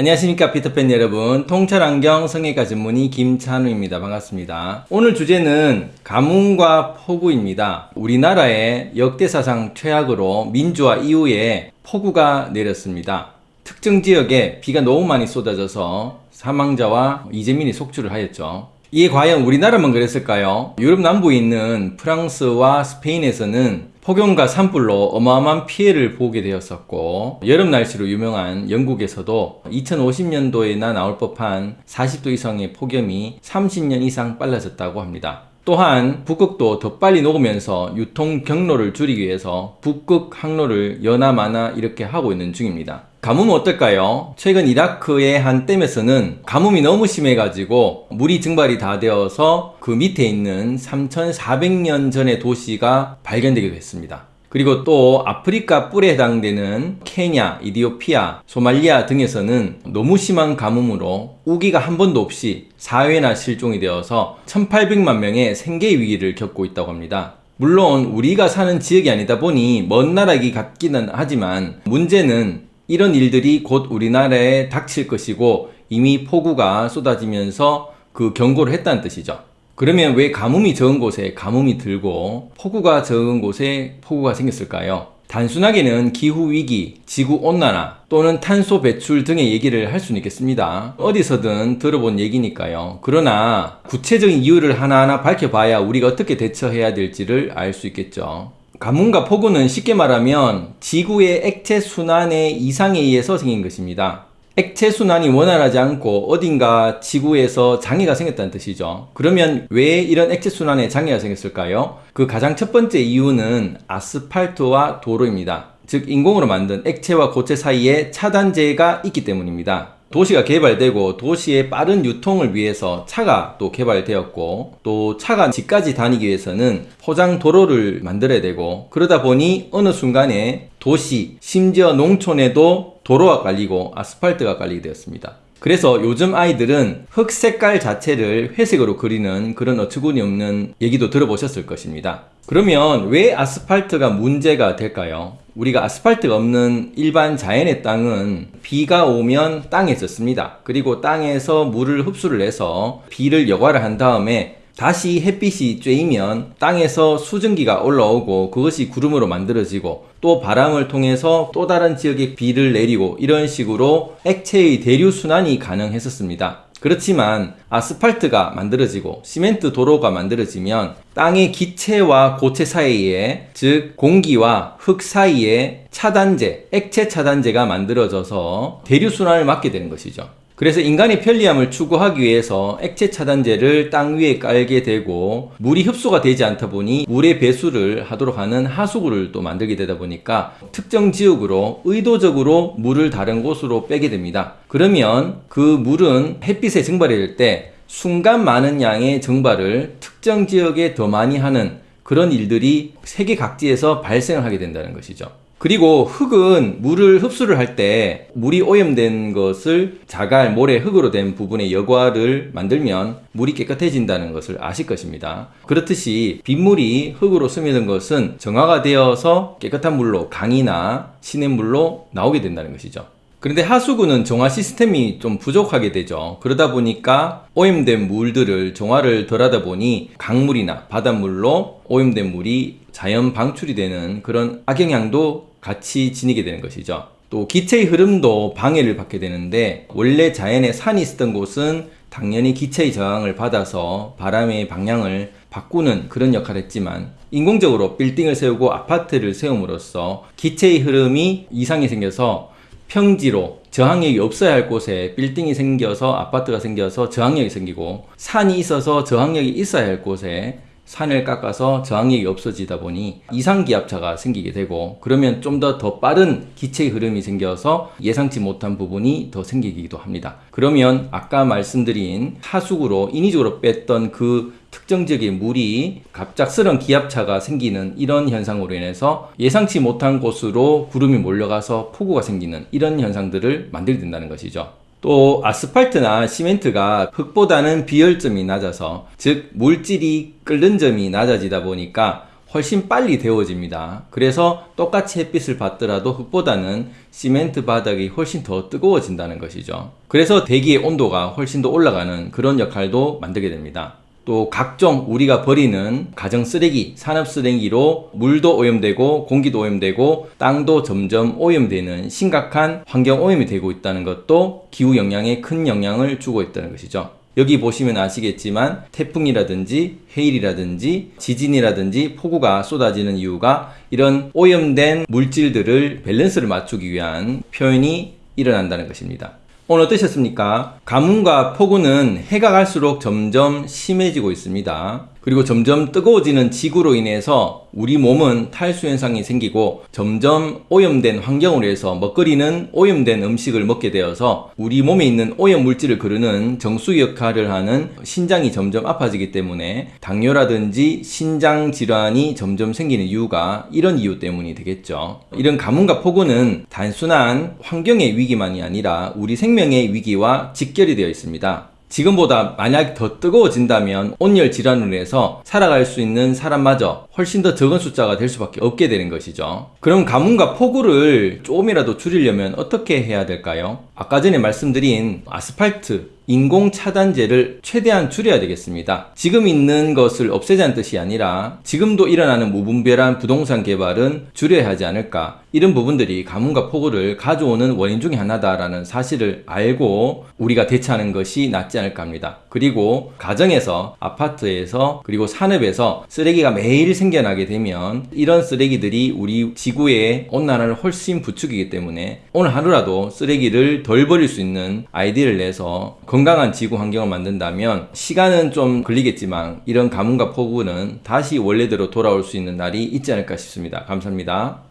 안녕하십니까 피터팬 여러분. 통찰안경 성형외과 전문의 김찬우입니다. 반갑습니다. 오늘 주제는 가뭄과 폭우입니다. 우리나라의 역대사상 최악으로 민주화 이후에 폭우가 내렸습니다. 특정 지역에 비가 너무 많이 쏟아져서 사망자와 이재민이 속출을 하였죠. 이게 과연 우리나라만 그랬을까요? 유럽 남부에 있는 프랑스와 스페인에서는 폭염과 산불로 어마어마한 피해를 보게 되었었고 여름 날씨로 유명한 영국에서도 2050년도에나 나올 법한 40도 이상의 폭염이 30년 이상 빨라졌다고 합니다. 또한 북극도 더 빨리 녹으면서 유통 경로를 줄이기 위해서 북극 항로를 연하마나 이렇게 하고 있는 중입니다. 가뭄은 어떨까요? 최근 이라크의 한 댐에서는 가뭄이 너무 심해가지고 물이 증발이 다 되어서 그 밑에 있는 3400년 전의 도시가 발견되기도 했습니다. 그리고 또 아프리카 뿔에 해당되는 케냐, 이디오피아, 소말리아 등에서는 너무 심한 가뭄으로 우기가 한 번도 없이 사회나 실종이 되어서 1800만 명의 생계 위기를 겪고 있다고 합니다. 물론 우리가 사는 지역이 아니다 보니 먼 나라이기 같기는 하지만 문제는 이런 일들이 곧 우리나라에 닥칠 것이고 이미 폭우가 쏟아지면서 그 경고를 했다는 뜻이죠. 그러면 왜 가뭄이 적은 곳에 가뭄이 들고 폭우가 적은 곳에 폭우가 생겼을까요? 단순하게는 기후위기, 지구온난화 또는 탄소 배출 등의 얘기를 할 수는 있겠습니다. 어디서든 들어본 얘기니까요. 그러나 구체적인 이유를 하나하나 밝혀봐야 우리가 어떻게 대처해야 될지를 알 수 있겠죠. 가뭄과 폭우는 쉽게 말하면 지구의 액체 순환의 이상에 의해서 생긴 것입니다. 액체 순환이 원활하지 않고 어딘가 지구에서 장애가 생겼다는 뜻이죠. 그러면 왜 이런 액체 순환에 장애가 생겼을까요? 그 가장 첫 번째 이유는 아스팔트와 도로입니다. 즉 인공으로 만든 액체와 고체 사이에 차단제가 있기 때문입니다. 도시가 개발되고 도시의 빠른 유통을 위해서 차가 또 개발되었고 또 차가 집까지 다니기 위해서는 포장 도로를 만들어야 되고 그러다 보니 어느 순간에 도시 심지어 농촌에도 도로가 깔리고 아스팔트가 깔리게 되었습니다. 그래서 요즘 아이들은 흙 색깔 자체를 회색으로 그리는 그런 어처구니 없는 얘기도 들어보셨을 것입니다. 그러면 왜 아스팔트가 문제가 될까요? 우리가 아스팔트가 없는 일반 자연의 땅은 비가 오면 땅에 젖습니다. 그리고 땅에서 물을 흡수를 해서 비를 여과를 한 다음에 다시 햇빛이 쬐이면 땅에서 수증기가 올라오고 그것이 구름으로 만들어지고 또 바람을 통해서 또 다른 지역에 비를 내리고 이런 식으로 액체의 대류 순환이 가능했었습니다. 그렇지만 아스팔트가 만들어지고 시멘트 도로가 만들어지면 땅의 기체와 고체 사이에 즉 공기와 흙 사이에 차단제, 액체 차단제가 만들어져서 대류순환을 막게 되는 것이죠. 그래서 인간의 편리함을 추구하기 위해서 액체 차단제를 땅 위에 깔게 되고 물이 흡수가 되지 않다 보니 물의 배수를 하도록 하는 하수구를 또 만들게 되다 보니까 특정 지역으로 의도적으로 물을 다른 곳으로 빼게 됩니다. 그러면 그 물은 햇빛에 증발이 될때 순간 많은 양의 증발을 특정 지역에 더 많이 하는 그런 일들이 세계 각지에서 발생을 하게 된다는 것이죠. 그리고 흙은 물을 흡수를 할 때 물이 오염된 것을 자갈, 모래, 흙으로 된 부분의 여과를 만들면 물이 깨끗해진다는 것을 아실 것입니다. 그렇듯이 빗물이 흙으로 스며든 것은 정화가 되어서 깨끗한 물로 강이나 시냇물로 나오게 된다는 것이죠. 그런데 하수구는 정화 시스템이 좀 부족하게 되죠. 그러다 보니까 오염된 물들을 정화를 덜 하다 보니 강물이나 바닷물로 오염된 물이 자연 방출이 되는 그런 악영향도 같이 지니게 되는 것이죠. 또 기체의 흐름도 방해를 받게 되는데 원래 자연에 산이 있었던 곳은 당연히 기체의 저항을 받아서 바람의 방향을 바꾸는 그런 역할을 했지만 인공적으로 빌딩을 세우고 아파트를 세움으로써 기체의 흐름이 이상이 생겨서 평지로 저항력이 없어야 할 곳에 빌딩이 생겨서 아파트가 생겨서 저항력이 생기고 산이 있어서 저항력이 있어야 할 곳에 산을 깎아서 저항력이 없어지다 보니 이상기압차가 생기게 되고 그러면 좀 더더 빠른 기체의 흐름이 생겨서 예상치 못한 부분이 더 생기기도 합니다. 그러면 아까 말씀드린 하수구로 인위적으로 뺐던 그 특정 지역의 물이 갑작스런 기압차가 생기는 이런 현상으로 인해서 예상치 못한 곳으로 구름이 몰려가서 폭우가 생기는 이런 현상들을 만들게 된다는 것이죠. 또 아스팔트나 시멘트가 흙보다는 비열점이 낮아서 즉 물질이 끓는 점이 낮아지다 보니까 훨씬 빨리 데워집니다. 그래서 똑같이 햇빛을 받더라도 흙보다는 시멘트 바닥이 훨씬 더 뜨거워진다는 것이죠. 그래서 대기의 온도가 훨씬 더 올라가는 그런 역할도 만들게 됩니다. 또 각종 우리가 버리는 가정 쓰레기, 산업 쓰레기로 물도 오염되고 공기도 오염되고 땅도 점점 오염되는 심각한 환경 오염이 되고 있다는 것도 기후 영향에 큰 영향을 주고 있다는 것이죠. 여기 보시면 아시겠지만 태풍이라든지 해일이라든지 지진이라든지 폭우가 쏟아지는 이유가 이런 오염된 물질들을 밸런스를 맞추기 위한 표현이 일어난다는 것입니다. 오늘 어떠셨습니까? 가뭄과 폭우는 해가 갈수록 점점 심해지고 있습니다. 그리고 점점 뜨거워지는 지구로 인해서 우리 몸은 탈수 현상이 생기고 점점 오염된 환경으로 해서 먹거리는 오염된 음식을 먹게 되어서 우리 몸에 있는 오염 물질을 거르는 정수 역할을 하는 신장이 점점 아파지기 때문에 당뇨라든지 신장 질환이 점점 생기는 이유가 이런 이유 때문이 되겠죠. 이런 가뭄과 폭우는 단순한 환경의 위기만이 아니라 우리 생명의 위기와 직결이 되어 있습니다. 지금보다 만약 더 뜨거워진다면 온열 질환으로 해서 살아갈 수 있는 사람마저 훨씬 더 적은 숫자가 될 수밖에 없게 되는 것이죠. 그럼 가뭄과 폭우를 조금이라도 줄이려면 어떻게 해야 될까요? 아까 전에 말씀드린 아스팔트, 인공 차단제를 최대한 줄여야 되겠습니다. 지금 있는 것을 없애자는 뜻이 아니라 지금도 일어나는 무분별한 부동산 개발은 줄여야 하지 않을까. 이런 부분들이 가뭄과 폭우를 가져오는 원인 중에 하나다라는 사실을 알고 우리가 대처하는 것이 낫지 않을까 합니다. 그리고 가정에서, 아파트에서, 그리고 산업에서 쓰레기가 매일 생겨나게 되면 이런 쓰레기들이 우리 지구의 온난화를 훨씬 부추기기 때문에 오늘 하루라도 쓰레기를 덜 버릴 수 있는 아이디어를 내서 건강한 지구 환경을 만든다면 시간은 좀 걸리겠지만 이런 가뭄과 폭우는 다시 원래대로 돌아올 수 있는 날이 있지 않을까 싶습니다. 감사합니다.